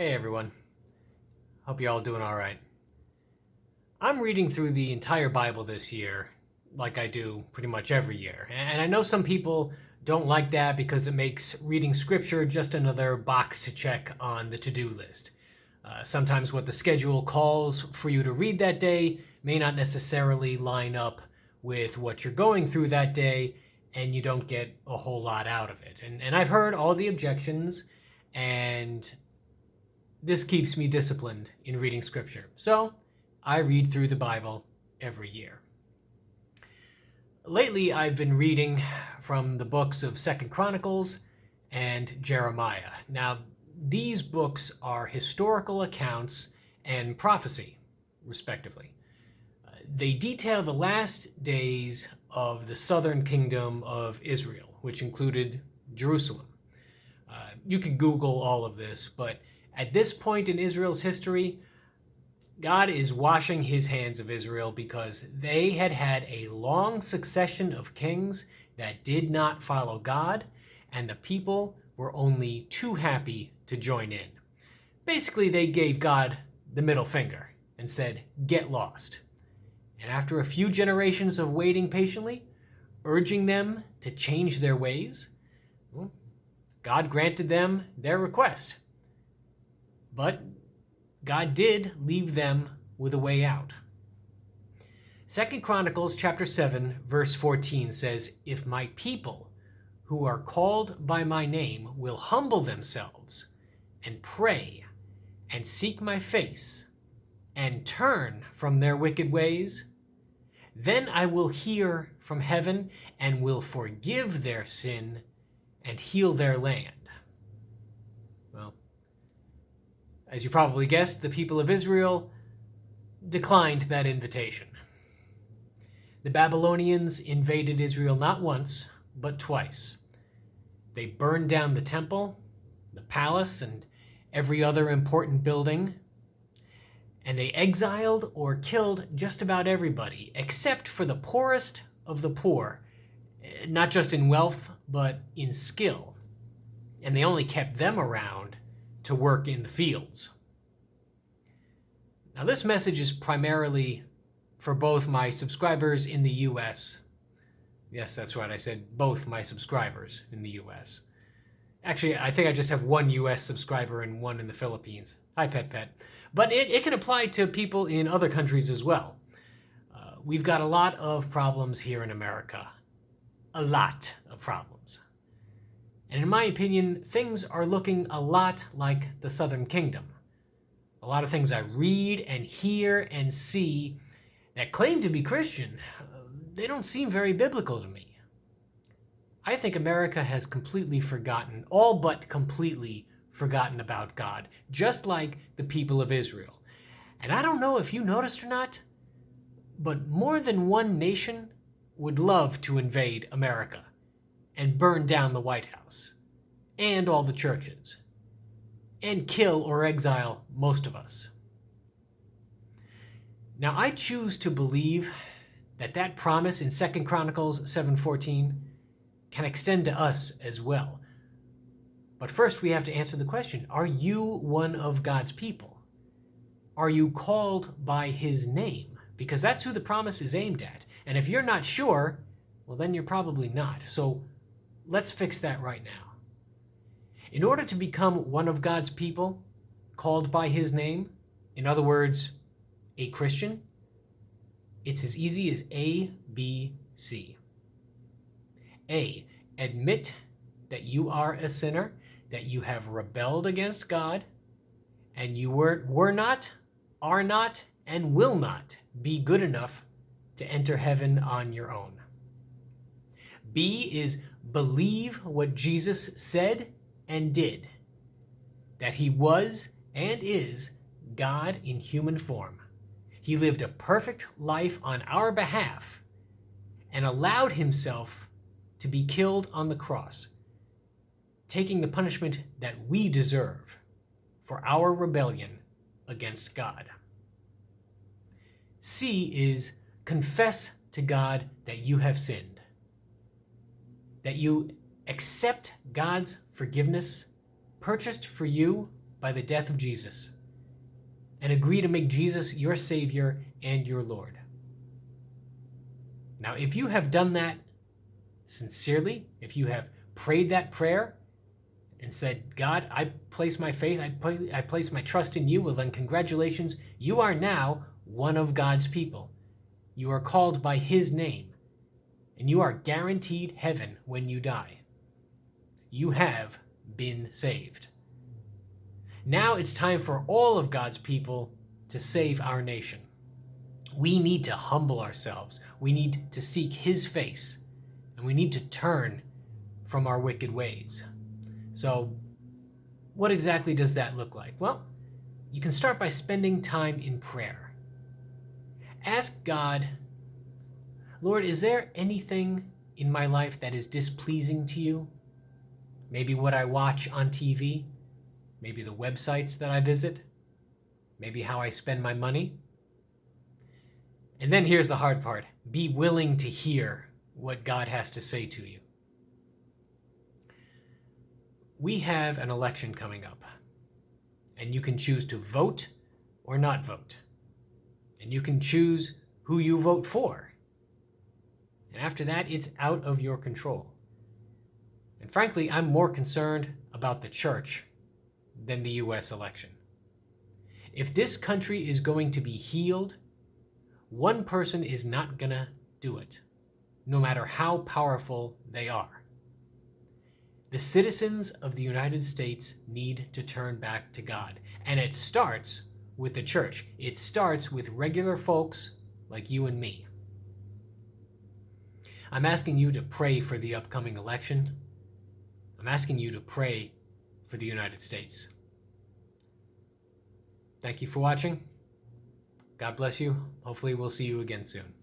Hey everyone. Hope you're all doing all right. I'm reading through the entire Bible this year, like I do pretty much every year. And I know some people don't like that because it makes reading scripture just another box to check on the to-do list. Uh, sometimes what the schedule calls for you to read that day may not necessarily line up with what you're going through that day, and you don't get a whole lot out of it. And, and I've heard all the objections, and this keeps me disciplined in reading scripture. So I read through the Bible every year. Lately, I've been reading from the books of Second Chronicles and Jeremiah. Now, these books are historical accounts and prophecy, respectively. Uh, they detail the last days of the southern kingdom of Israel, which included Jerusalem. Uh, you can Google all of this, but at this point in Israel's history, God is washing his hands of Israel because they had had a long succession of kings that did not follow God, and the people were only too happy to join in. Basically, they gave God the middle finger and said, get lost. And after a few generations of waiting patiently, urging them to change their ways, God granted them their request. But God did leave them with a way out. Second Chronicles chapter 7 verse 14 says, If my people who are called by my name will humble themselves and pray and seek my face and turn from their wicked ways, then I will hear from heaven and will forgive their sin and heal their land. As you probably guessed, the people of Israel declined that invitation. The Babylonians invaded Israel not once, but twice. They burned down the temple, the palace, and every other important building, and they exiled or killed just about everybody, except for the poorest of the poor, eh, not just in wealth, but in skill. And they only kept them around to work in the fields. Now this message is primarily for both my subscribers in the US. Yes, that's right, I said both my subscribers in the US. Actually, I think I just have one US subscriber and one in the Philippines. Hi, Pet Pet. But it, it can apply to people in other countries as well. Uh, we've got a lot of problems here in America. A lot of problems. And in my opinion, things are looking a lot like the Southern Kingdom. A lot of things I read and hear and see that claim to be Christian, they don't seem very biblical to me. I think America has completely forgotten, all but completely forgotten about God, just like the people of Israel. And I don't know if you noticed or not, but more than one nation would love to invade America and burn down the White House and all the churches and kill or exile most of us. Now I choose to believe that that promise in 2 Chronicles 7:14 can extend to us as well. But first we have to answer the question, are you one of God's people? Are you called by his name? Because that's who the promise is aimed at. And if you're not sure, well then you're probably not. So Let's fix that right now. In order to become one of God's people, called by his name, in other words, a Christian, it's as easy as A, B, C. A, admit that you are a sinner, that you have rebelled against God, and you were, were not, are not, and will not be good enough to enter heaven on your own. B is believe what Jesus said and did, that he was and is God in human form. He lived a perfect life on our behalf and allowed himself to be killed on the cross, taking the punishment that we deserve for our rebellion against God. C is confess to God that you have sinned that you accept God's forgiveness purchased for you by the death of Jesus and agree to make Jesus your Savior and your Lord. Now, if you have done that sincerely, if you have prayed that prayer and said, God, I place my faith, I, put, I place my trust in you, well, then congratulations, you are now one of God's people. You are called by His name, and you are guaranteed heaven when you die. You have been saved. Now it's time for all of God's people to save our nation. We need to humble ourselves. We need to seek His face, and we need to turn from our wicked ways. So, what exactly does that look like? Well, you can start by spending time in prayer. Ask God, Lord, is there anything in my life that is displeasing to you? Maybe what I watch on TV? Maybe the websites that I visit? Maybe how I spend my money? And then here's the hard part be willing to hear what God has to say to you. We have an election coming up, and you can choose to vote or not vote. And you can choose who you vote for. And after that, it's out of your control. And frankly, I'm more concerned about the church than the US election. If this country is going to be healed, one person is not going to do it, no matter how powerful they are. The citizens of the United States need to turn back to God. And it starts with the church. It starts with regular folks like you and me. I'm asking you to pray for the upcoming election. I'm asking you to pray for the United States. Thank you for watching. God bless you. Hopefully, we'll see you again soon.